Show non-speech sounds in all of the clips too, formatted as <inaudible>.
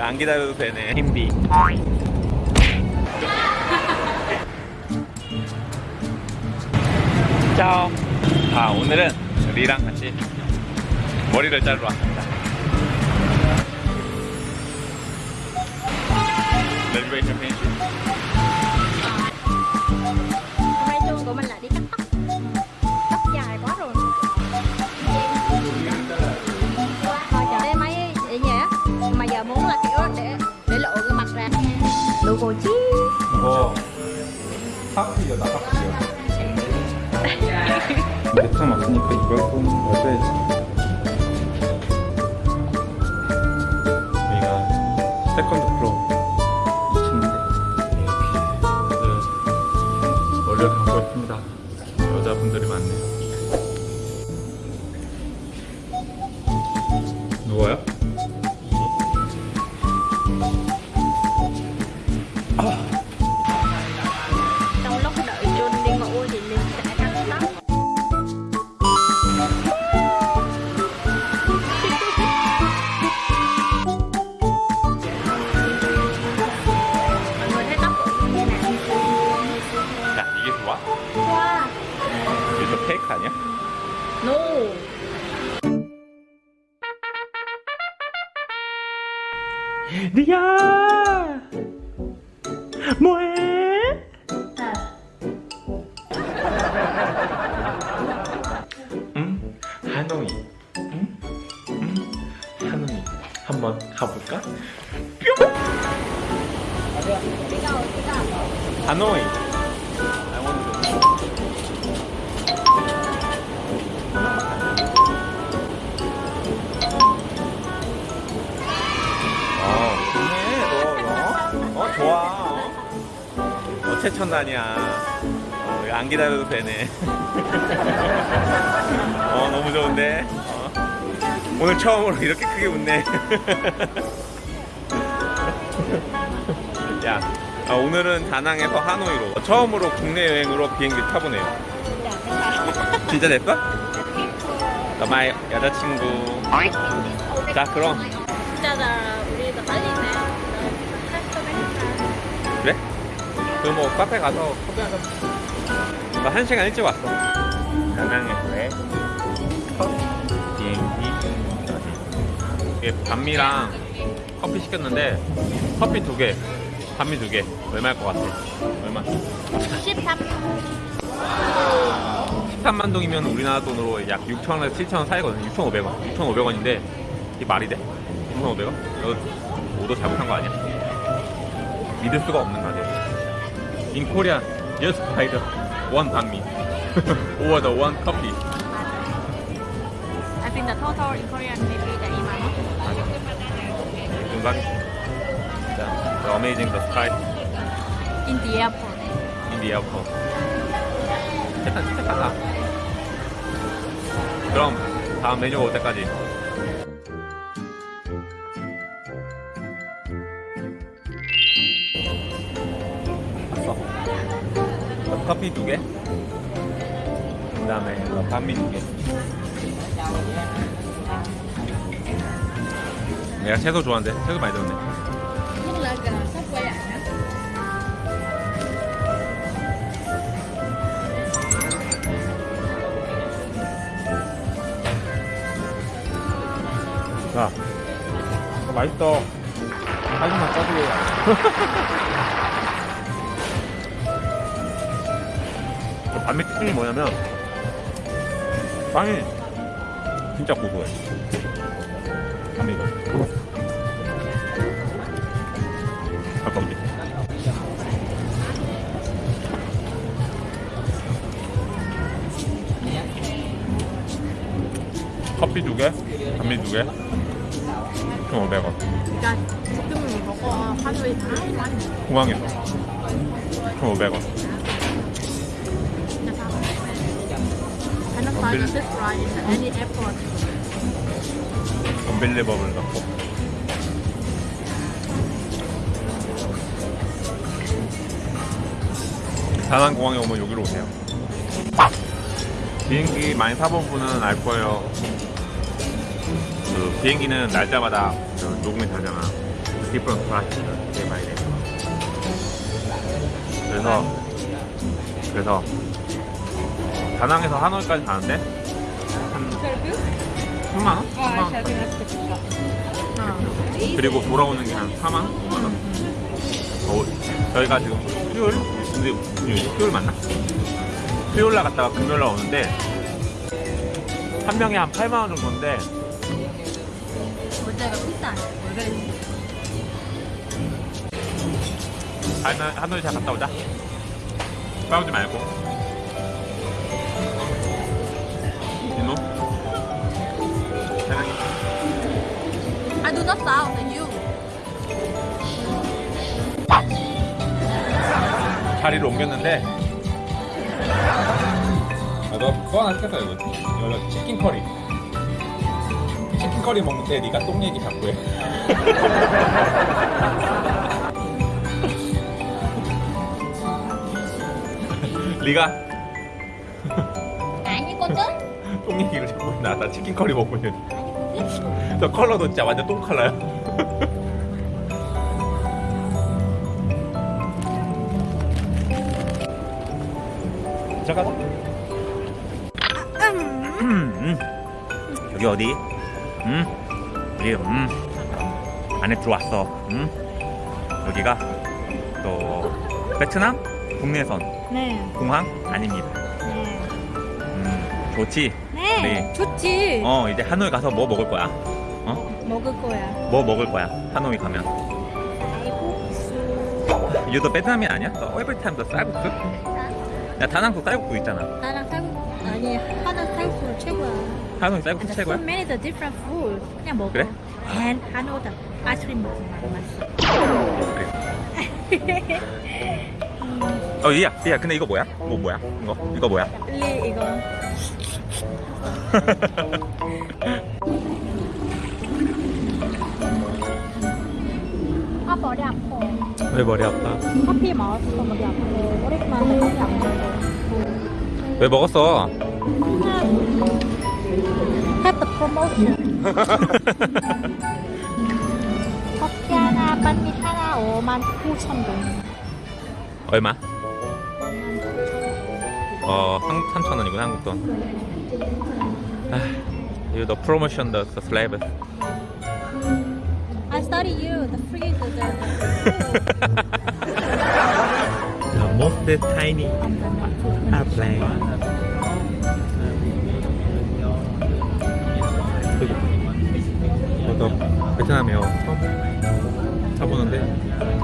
안 기다려도 되네. 힘비. 짜오 <laughs> 아 오늘은 리랑 같이 머리를 자르러 왔습니다. 펜시. Hôm 파크리어다 파크리어 내턴 왔으니까 이걸 좀 넣어줘야지. 여기가 세컨드 프로 2층인데. 다들 머리를 감고 있습니다. 여자분들이 많네요? 리야 뭐해? 응? 하노이 응? 응? 하노이 한번 가볼까? 뿅! 하노이 어, 어 최첨단이야. 어, 안 기다려도 되네. <laughs> 어, 너무 좋은데. 어. 오늘 처음으로 이렇게 크게 웃네. <laughs> 야, 아, 오늘은 다낭에서 하노이로 처음으로 국내 여행으로 비행기 타보네요. 진짜 됐어? 너마의 여자친구. 자, 그럼 그럼 뭐 카페 가서 커피 한잔 나한 시간 일찍 왔어 다낭에서의 첫 비행기 이게 반미랑 커피 시켰는데 커피 두개 반미 두개 얼마일 것 같아? 얼마? 13 13만 동이면 우리나라 돈으로 약 6천원에서 7천원 사이거든요 6,500원 6,500원인데 이게 말이 돼? 6,500원? 이거 오도 잘못한 거 아니야? 믿을 수가 없는 가격 In Korea, just buy the one 반미 or the one coffee I think the total in Korean maybe the 이만 원 금방 자, the amazing the sky In the airport in the airport 일단 진짜 가자 그럼 다음 메뉴가 올 때까지 커피 두 개 그 다음에 반미 두 개 내가 채소 좋아하는데 채소 많이 들었네? 자, 맛있어. 사진만 꺼주고. <laughs> 반미 특징이 뭐냐면, 빵이 진짜 고소해. 반미가. 가까운데. 커피 두 개, 반미 두 개, 1,500원. Trời, cái mình có có phát huy thái quá 공항에서 1,500원. Any airport 언빌리버블 넣고 다낭 공항에 오면 여기로 오세요 비행기 많이 타본 분은 알 거예요 그 비행기는 날짜마다 그 녹음이 되잖아 different price day by day. 그래서 그래서 다낭에서 하노이까지 가는데 한 3만 원? 3만 원? 그리고 돌아오는 게 한 4만 원? 5만 원? 어, 저희가 지금 수요일? 근데 수요일, 수요일 맞나? 수요일 날 갔다가 금요일 날 오는데 한 명에 한 8만 원 정도인데 모자가 비싸네. 하노이, 하노이 잘 갔다 오자 싸우지 말고 사랑해 I do not sound you. 자리를 옮겼는데. 아, 너또 하나 시켰어 이거. 이거 치킨 커리. 치킨 커리 먹는데 네가 똥 얘기 자꾸 해. <laughs> 네가 똥 얘기를 자꾸 해. 나, 나 치킨 커리 먹고 있는데 저 컬러도 진짜 완전 똥 컬러야 잠깐만 음, 음. 여기 어디? 음, 여기 음 안에 들어왔어. 음, 여기가 또 베트남 국내선 네. 공항 아닙니다. 네. 음, 좋지. 네. 네. 좋지. 어 이제 하노이 가서 뭐 먹을 거야? 먹을 거야. 뭐 먹을 거야? 하노이 가면? 쌀국수. 유도 베트남이 아니야? 너 every time 너 쌀국수? 야 다낭도 쌀국수 있잖아. 나랑 쌀국수 아니 하나 쌀국수 최고야. 하노이 쌀국수 And 최고야? so many the different food. 그냥 먹어. 그래? And 하노다 아이스크림. 그래. 맛있어. <laughs> 어 얘야 얘야 근데 이거 뭐야? 뭐 뭐야? 이거 이거 뭐야? 리 이거. 아 머리 아파. 왜 머리 아파? 커피 마셨어 머리 아파. 오랜만에 커피 안 먹어. 왜 먹었어? The <laughs> promotion. 커피 하나, 반미 하나 5만 9천 동. 얼마? 어, 한, 3천 원이구나, 한국 돈. 아, 이거 너 프로모션 더 슬래브. I study you, the free, the, the, <laughs> The most tiny airplane. 어, 너 베트남 에어 처음 타보는데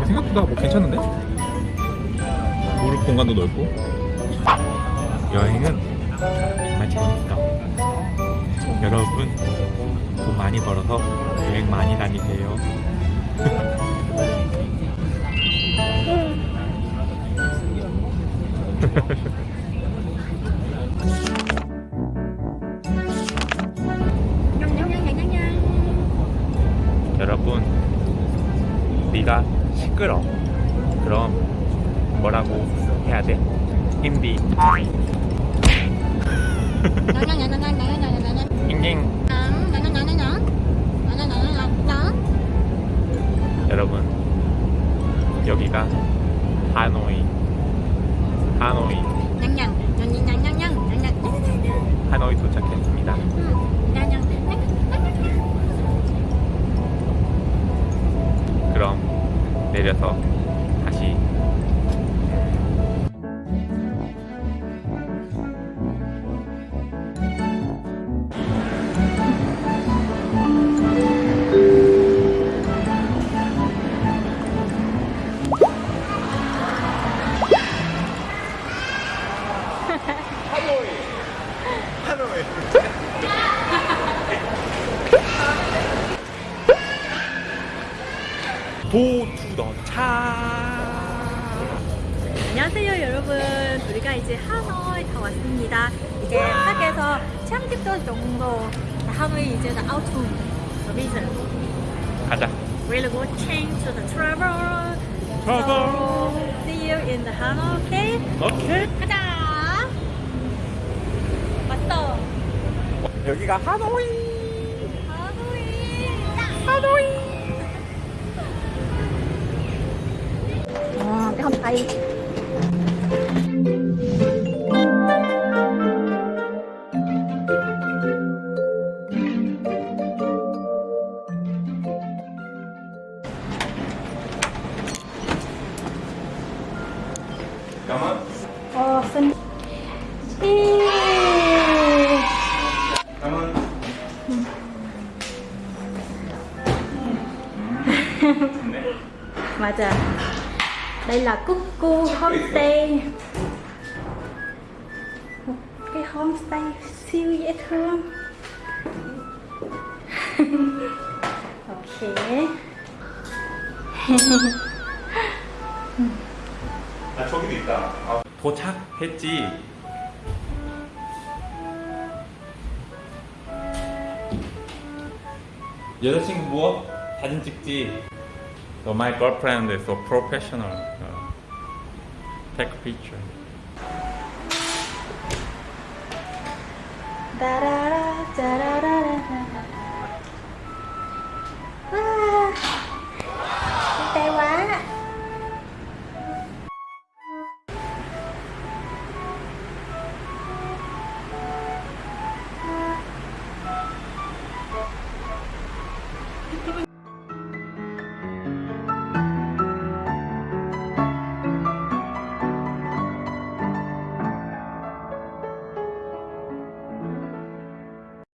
생각보다 뭐 괜찮은데? 무릎 공간도 넓고 여행은 정말 재밌어. 여러분 돈 많이 벌어서 여행 많이 다니세요. <laughs> 여러분 네가 시끄러. 그럼 뭐라고 해야 돼? 힘디. 잉잉. 여러분 여기가 하노이. 하노이. 하노이 도착했습니다. 그럼 내려서 도투더차 안녕하세요 여러분 우리가 이제 하노이 다 왔습니다 이제 한국에서 참집도 정도 하노이 이제 the autumn reason 가자 really good change to the travel Travel. so see you in the Hanoi okay 오케이 가자 왔어 여기가 하노이 하노이 하노이 Không. Là Cuckoo Homestay. Một cái homestay siêu dễ thương. ok. 아 저기도 있다. 아, 도착했지. 여자친구 뭐? 사진 찍지. So my girlfriend is so professional. take picture. Da -da -da,